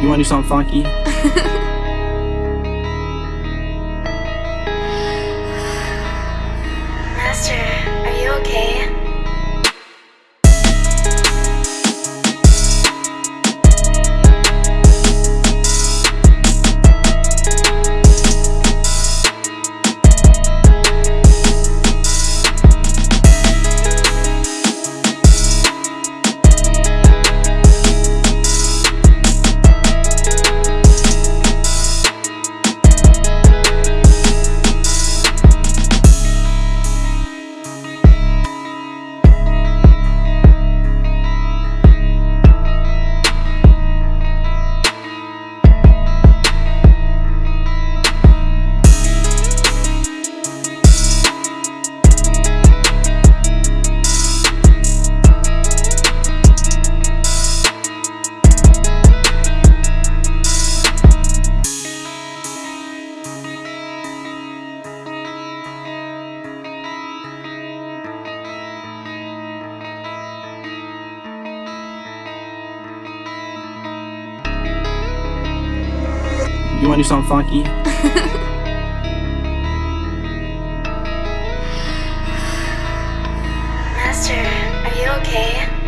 You wanna do something funky? You wanna do something funky? Master, are you okay?